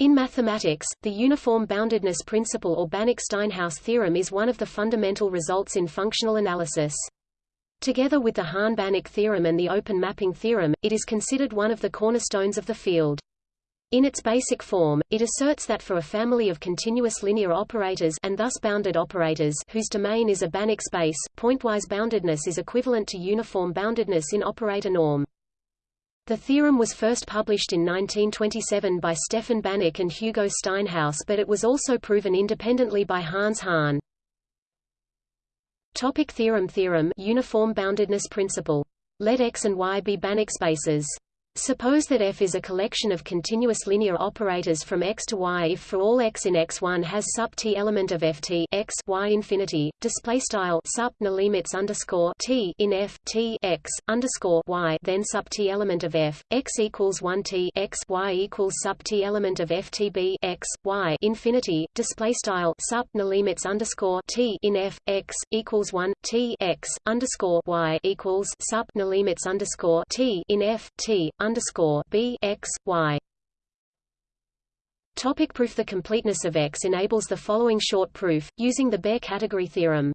In mathematics, the uniform boundedness principle or Banach-Steinhaus theorem is one of the fundamental results in functional analysis. Together with the Hahn-Banach theorem and the open mapping theorem, it is considered one of the cornerstones of the field. In its basic form, it asserts that for a family of continuous linear operators and thus bounded operators whose domain is a Banach space, pointwise boundedness is equivalent to uniform boundedness in operator norm. The theorem was first published in 1927 by Stefan Banach and Hugo Steinhaus but it was also proven independently by Hans Hahn. Topic theorem Theorem Uniform boundedness principle. Let X and Y be Banach spaces. Suppose that F is a collection of continuous linear operators from x to y if for all x in X1 has sup t element of ft x y infinity display style sup na limits underscore t in f t x underscore y then sup t element of f x equals 1 t x y equals sup t element of ftb x y infinity display style sup na limits underscore t in f x equals 1 t x underscore y equals sup na limits underscore t in f t underscore b x y. Topic proof The completeness of X enables the following short proof, using the Baire category theorem.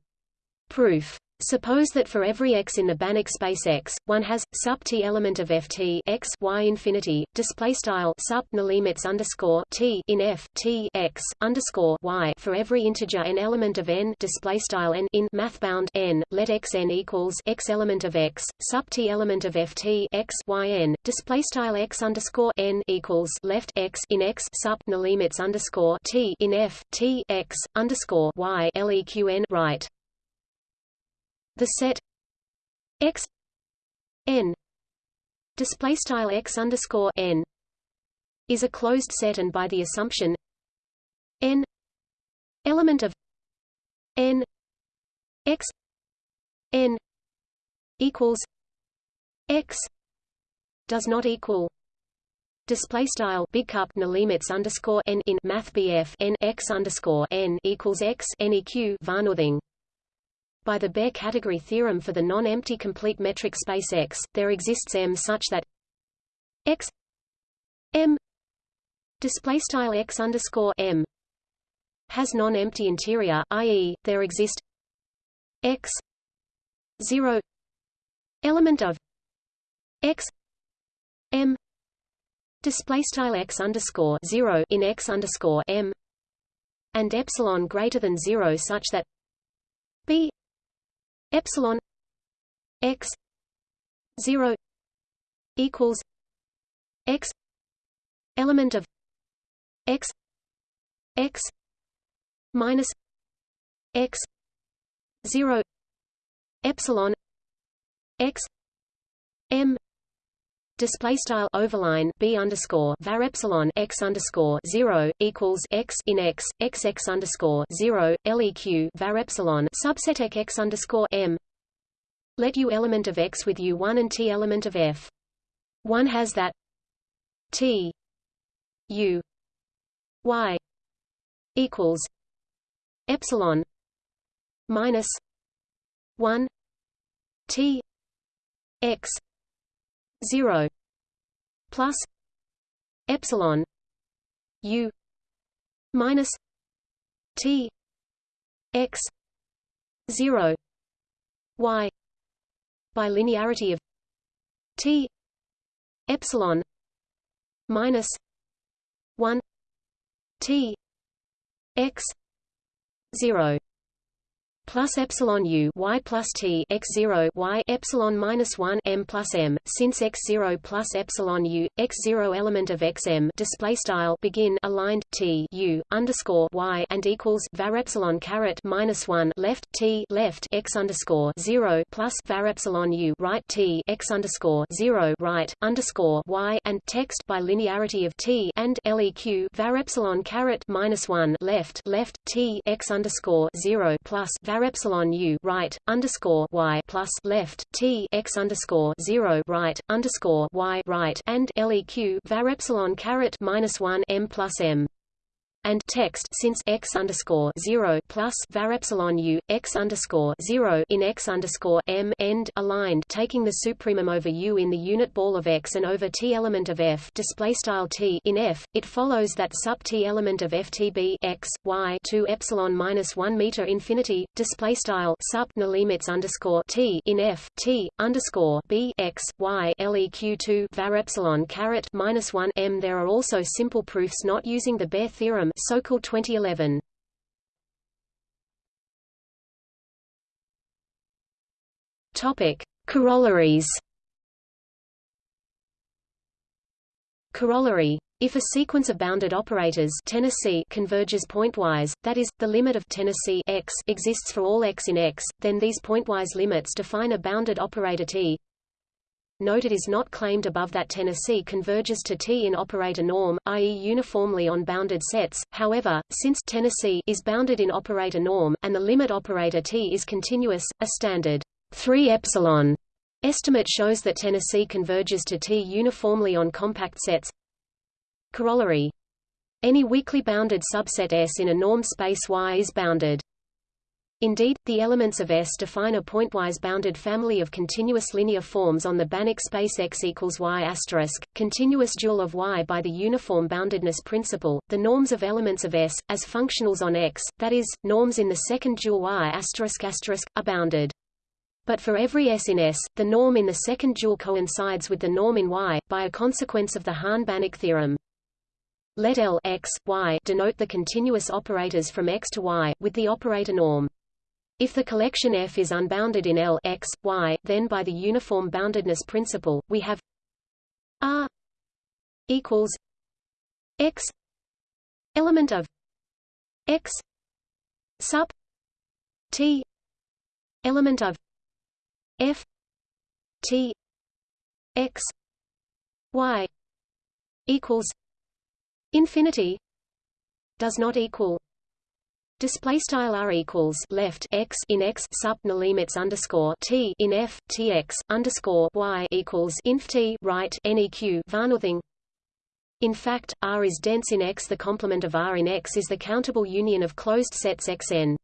Proof Suppose that for every x in the Banach space X, one has sub t element of ft x y infinity display style na limits underscore t in f t x underscore y for every integer n element of n display style n in math bound n. Let x n equals x element of x sub t element of ft x y n display style x underscore n equals left x in x na limits underscore t in f t x underscore y leq n right. The set x n display style x underscore n is a closed set, and by the assumption n element of n x n equals x does not equal display style big cup na limits underscore n in math bf n x underscore n equals x neq varnothing by the Baire category theorem for the non-empty complete metric space X, there exists M such that X M display style X underscore M has non-empty interior, i.e., there exist X zero element of X M display style X underscore zero in X underscore M and epsilon greater than zero such that B epsilon x 0 equals x element of x x minus x 0 epsilon x m display style overline b underscore var epsilon x underscore zero equals x in x x x underscore zero leq var epsilon subset x underscore m. Let u element of x with u one and t element of f. One has that t u y equals epsilon minus one t x 0 plus epsilon u minus t x 0 y by linearity of t epsilon minus 1 t x 0 plus epsilon u y plus t x zero y epsilon minus one m plus m. Since x zero plus epsilon u x zero element of x m display style begin aligned t u underscore y and equals var epsilon caret minus one left t left x underscore zero plus var epsilon u right t x underscore zero right underscore y and text by linearity of t and leq var epsilon caret minus one left left t x underscore zero plus var var epsilon u right underscore y plus left t x underscore zero right underscore y right and leq var epsilon caret minus one m plus m. and text since x underscore zero plus var epsilon u x underscore zero in x underscore m end aligned, taking the supremum over u in the unit ball of x and over t element of f display style t in f. It follows that sub t element of ftb x y two epsilon minus one meter infinity display style sub limits underscore t in f t underscore b x y leq two var epsilon caret minus one m. There are also simple proofs not using the Baire theorem Sokal 2011. Topic: Corollaries. Corollary if a sequence of bounded operators Tennessee converges pointwise, that is, the limit of Tennessee x exists for all x in X, then these pointwise limits define a bounded operator T Note it is not claimed above that Tennessee converges to T in operator norm, i.e. uniformly on bounded sets, however, since Tennessee is bounded in operator norm, and the limit operator T is continuous, a standard 3 epsilon estimate shows that Tennessee converges to T uniformly on compact sets. Corollary. Any weakly bounded subset S in a norm space Y is bounded. Indeed, the elements of S define a pointwise bounded family of continuous linear forms on the Banach space X equals Y asterisk, continuous dual of Y by the uniform boundedness principle. The norms of elements of S, as functionals on X, that is, norms in the second dual Y asterisk asterisk, are bounded. But for every S in S, the norm in the second dual coincides with the norm in Y, by a consequence of the Hahn-Banach theorem. Let L x, y denote the continuous operators from x to y, with the operator norm. If the collection F is unbounded in L x, y, then by the uniform boundedness principle, we have R equals x element of x sub t element of f t x y equals infinity does not equal Display style r equals left x in x sub limits underscore t in f t x underscore y equals inf t right neq varnothing. In fact, R is dense in X. The complement of R in X is the countable union of closed sets Xn.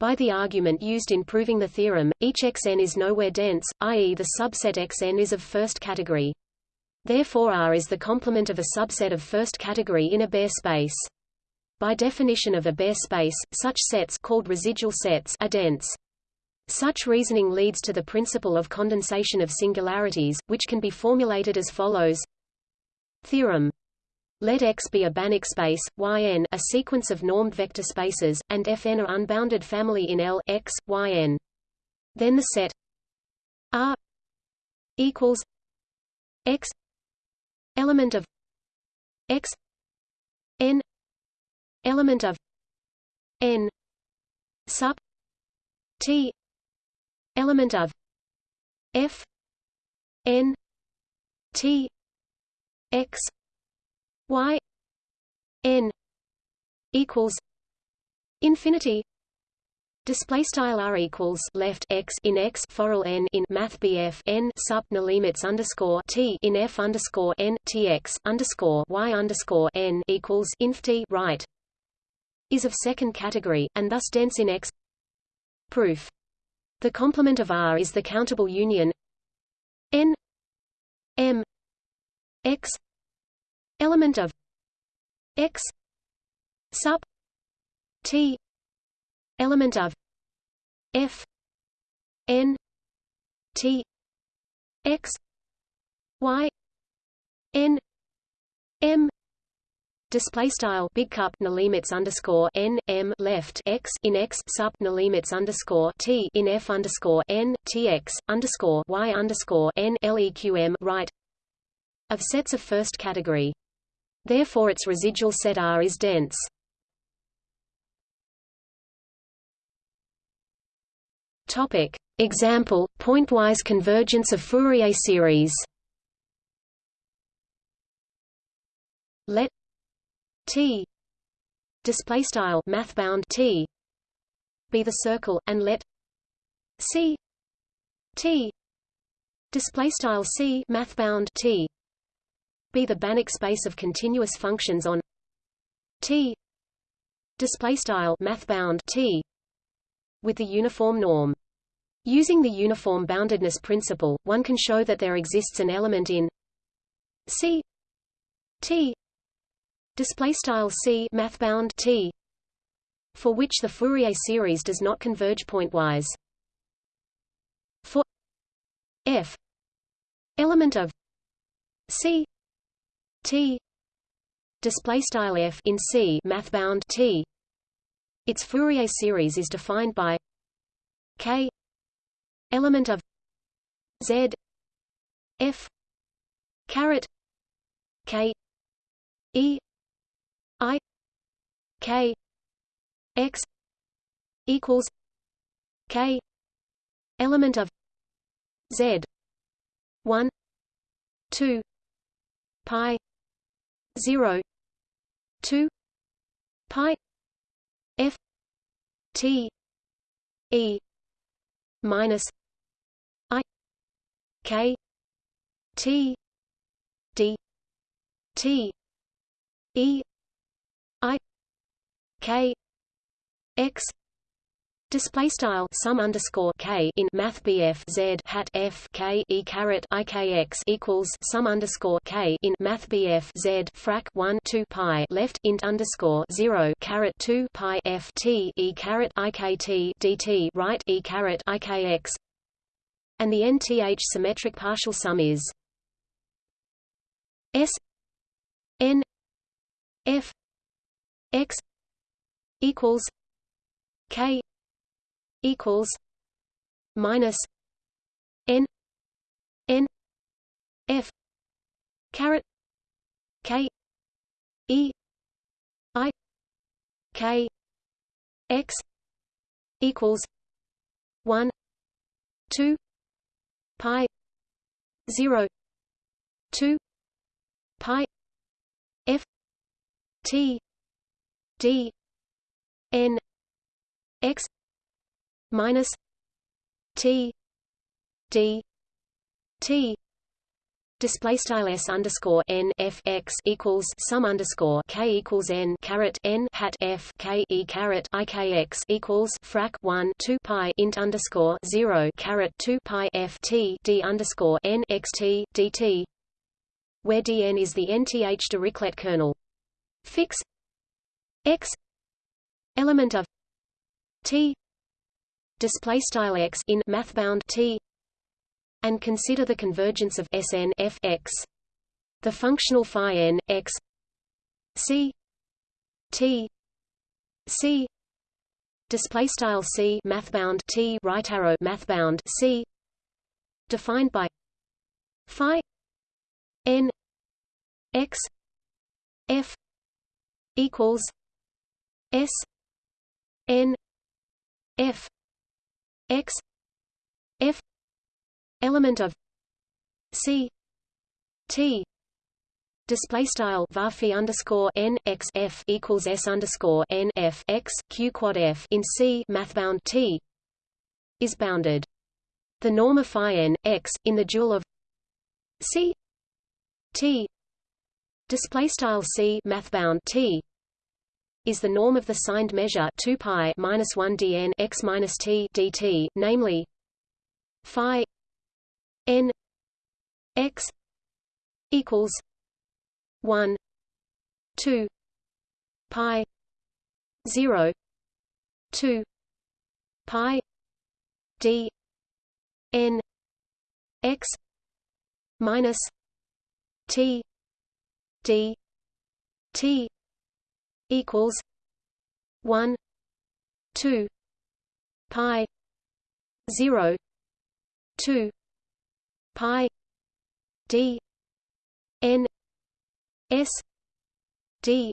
By the argument used in proving the theorem, each Xn is nowhere dense, i.e. the subset Xn is of first category. Therefore R is the complement of a subset of first category in a Baire space. By definition of a Baire space, such sets called residual sets are dense. Such reasoning leads to the principle of condensation of singularities, which can be formulated as follows. Theorem. Let X be a Banach space, Yn a sequence of normed vector spaces, and Fn a unbounded family in L X, Yn. Then the set R equals X element of X n element of n sub t element of f n t x y n equals infinity. Display style r equals left x in x forall n in math bf n sub limits underscore t in f underscore n t x underscore y underscore n equals inf t right is of second category, and thus dense in X. Proof. The complement of R is the countable union n m x element of x sub t element of f n t x y n m display style big cup limits underscore n m left x in x sub limits underscore t in f underscore n t x underscore y underscore n leqm right of sets of first category. Therefore, its residual set R is dense. Topic example: pointwise convergence of Fourier series. Let T. Display style math bound T. Be the circle and let C. T. Display style C math bound T. Be the Banach space of continuous functions on T. Display style mathbound t. With the uniform norm. Using the uniform boundedness principle, one can show that there exists an element in C. T display style C mathbound T for which the Fourier series does not converge pointwise. For f element of C T display style f in C mathbound T its Fourier series is defined by K element of Z F caret K E K X equals K element of Z one two pi zero two pi F T E minus I K T D T E I K X Display style sum underscore k in Math BF Z hat F K E caret I K X equals sum underscore k in Math BF Z frac one two pi left int underscore zero caret two pi F T E caret I K T DT right E caret I K X. And the nth symmetric partial sum is S N F X equals K equals minus N N F caret K E I K X equals one two pi zero two pi F T D N X minus T D T display style s underscore n f x equals sum underscore k equals n caret n hat f k e caret i k x equals frac 1 2 pi int underscore 0 caret 2 pi f t d underscore n x t dt where dn is the nth Dirichlet kernel. Fix x element of t display style x in mathbound t and consider the convergence of Sn f x. The functional phi n x c t c display style c mathbound t right arrow mathbound c defined by phi n x f equals s n f x f element of c t display style varphi underscore n x f equals s underscore n f x q quad f in c mathbound t is bounded. The norm of phi n x in the dual of c t display style c mathbound t is the norm of the signed measure 2 pi minus 1 dn x minus t dt, namely phi n x equals 1 2 pi 0 2 pi d n x minus t d t equals one two pi zero two pi d n s d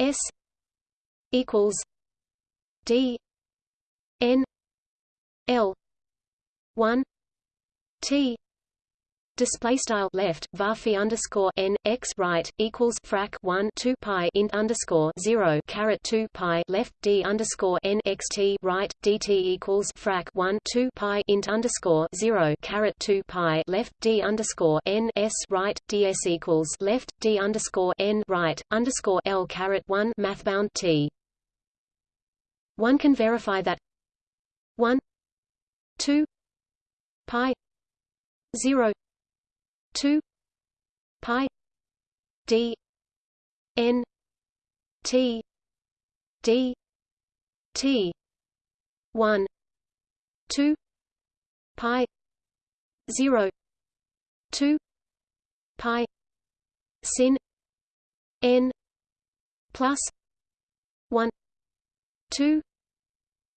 s equals d n l one t display style left varphi underscore n x right equals frac 1 2 pi int underscore 0 caret 2 pi left d underscore n x t right dt equals frac 1 2 pi int underscore 0 caret 2 pi left d underscore n s right ds equals left d underscore n right underscore l caret 1 mathbound t. One can verify that 1 2 pi 0 2 pi d n t d t 1 2 pi 0 2 pi sin n plus 1 2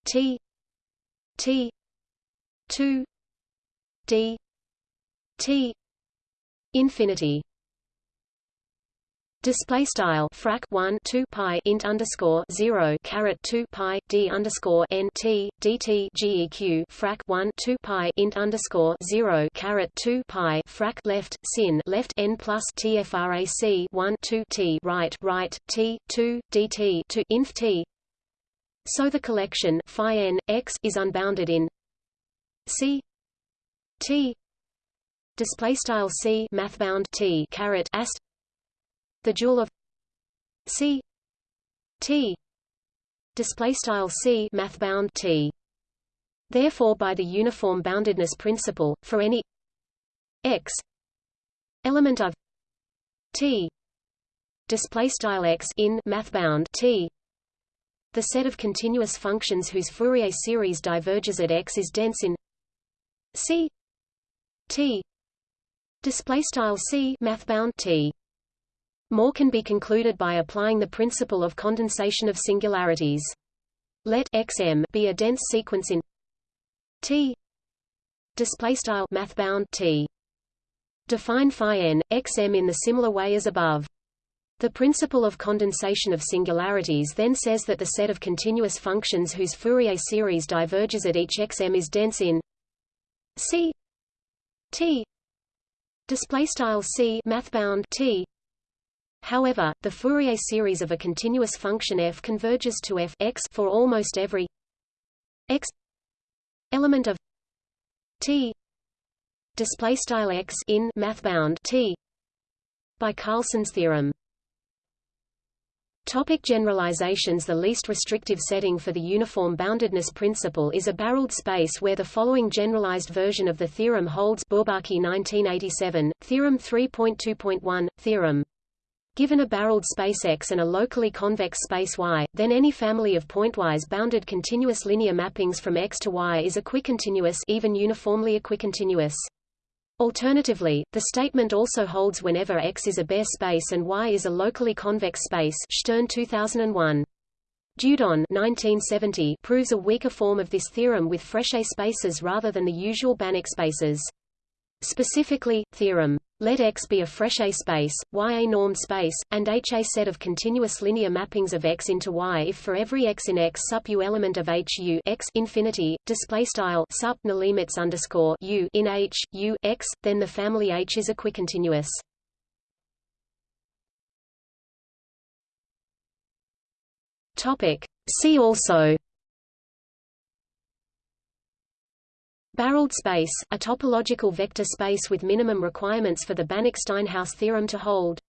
t t 2 d t infinity Display style frac 1 2 pi int underscore 0 caret 2 pi d underscore n t dt geq frac 1 2 pi int underscore 0 caret 2 pi frac left sin left n plus tfrac 1 2 t right right t 2 dt to inf t. So the collection phi n x is unbounded in c t display style c mathbound t caret ast the dual of C T display style C mathbound T. Therefore by the uniform boundedness principle for any x element of T display style x in mathbound T the set of continuous functions whose Fourier series diverges at x is dense in C T display style C mathbound T more can be concluded by applying the principle of condensation of singularities. Let xm be a dense sequence in T display style mathbound T. Define phi n xm in the similar way as above. The principle of condensation of singularities then says that the set of continuous functions whose Fourier series diverges at each xm is dense in C T display style C mathbound T. However, the Fourier series of a continuous function f converges to f x for almost every x element of t. Display style x in mathbound t. by Carleson's theorem. Topic generalizations. The least restrictive setting for the uniform boundedness principle is a barreled space where the following generalized version of the theorem holds. Bourbaki 1987, Theorem 3.2.1, Theorem. Given a barreled space X and a locally convex space Y, then any family of pointwise bounded continuous linear mappings from X to Y is equicontinuous even uniformly equicontinuous. Alternatively, the statement also holds whenever X is a Baire space and Y is a locally convex space Shtern 2001. Dieudonné 1970 proves a weaker form of this theorem with Frechet spaces rather than the usual Banach spaces. Specifically, theorem let X be a Frechet space, Y a normed space, and H a set of continuous linear mappings of X into Y if for every X in X sup U element of H U X infinity, display style sup limits underscore U in H, U, X, then the family H is equicontinuous. Topic. See also Barreled space, a topological vector space with minimum requirements for the Banach-Steinhaus theorem to hold.